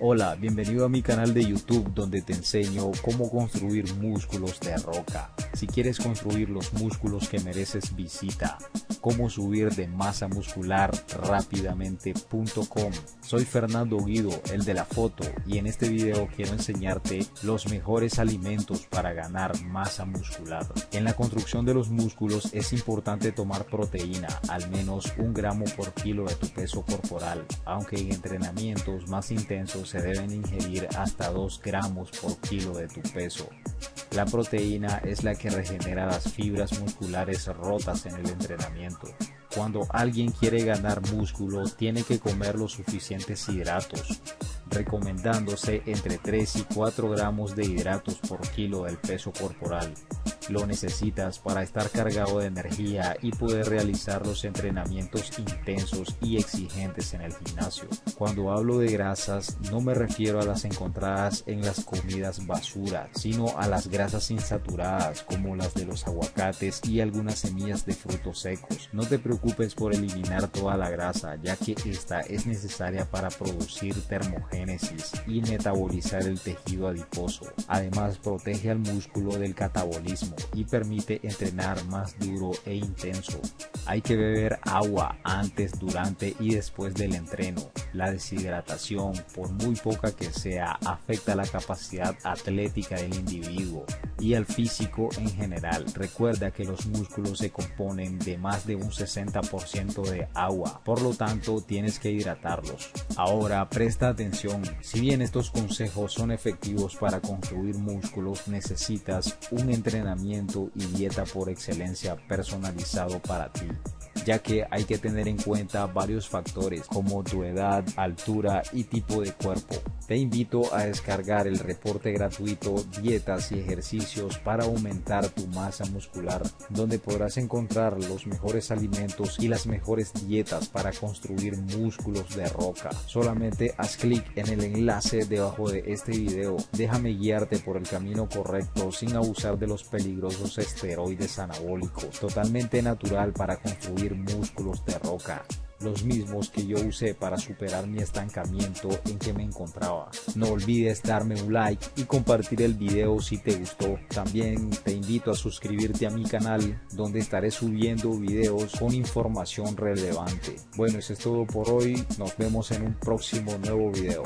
Hola, bienvenido a mi canal de YouTube donde te enseño cómo construir músculos de roca. Si quieres construir los músculos que mereces visita cómo subir de masa muscular rápidamente.com. Soy Fernando Guido, el de la foto, y en este video quiero enseñarte los mejores alimentos para ganar masa muscular. En la construcción de los músculos es importante tomar proteína, al menos un gramo por kilo de tu peso corporal, aunque en entrenamientos más intensos se deben ingerir hasta 2 gramos por kilo de tu peso. La proteína es la que regenera las fibras musculares rotas en el entrenamiento. Cuando alguien quiere ganar músculo, tiene que comer los suficientes hidratos, recomendándose entre 3 y 4 gramos de hidratos por kilo del peso corporal. Lo necesitas para estar cargado de energía y poder realizar los entrenamientos intensos y exigentes en el gimnasio. Cuando hablo de grasas no me refiero a las encontradas en las comidas basura, sino a las grasas insaturadas como las de los aguacates y algunas semillas de frutos secos. No te preocupes por eliminar toda la grasa ya que esta es necesaria para producir termogénesis y metabolizar el tejido adiposo. Además protege al músculo del catabolismo y permite entrenar más duro e intenso. Hay que beber agua antes, durante y después del entreno. La deshidratación, por muy poca que sea, afecta la capacidad atlética del individuo y al físico en general. Recuerda que los músculos se componen de más de un 60% de agua, por lo tanto tienes que hidratarlos. Ahora presta atención, si bien estos consejos son efectivos para construir músculos, necesitas un entrenamiento y dieta por excelencia personalizado para ti ya que hay que tener en cuenta varios factores como tu edad, altura y tipo de cuerpo. Te invito a descargar el reporte gratuito Dietas y ejercicios para aumentar tu masa muscular, donde podrás encontrar los mejores alimentos y las mejores dietas para construir músculos de roca. Solamente haz clic en el enlace debajo de este video. Déjame guiarte por el camino correcto sin abusar de los peligrosos esteroides anabólicos. Totalmente natural para construir músculos de roca los mismos que yo usé para superar mi estancamiento en que me encontraba. No olvides darme un like y compartir el video si te gustó. También te invito a suscribirte a mi canal donde estaré subiendo videos con información relevante. Bueno, eso es todo por hoy. Nos vemos en un próximo nuevo video.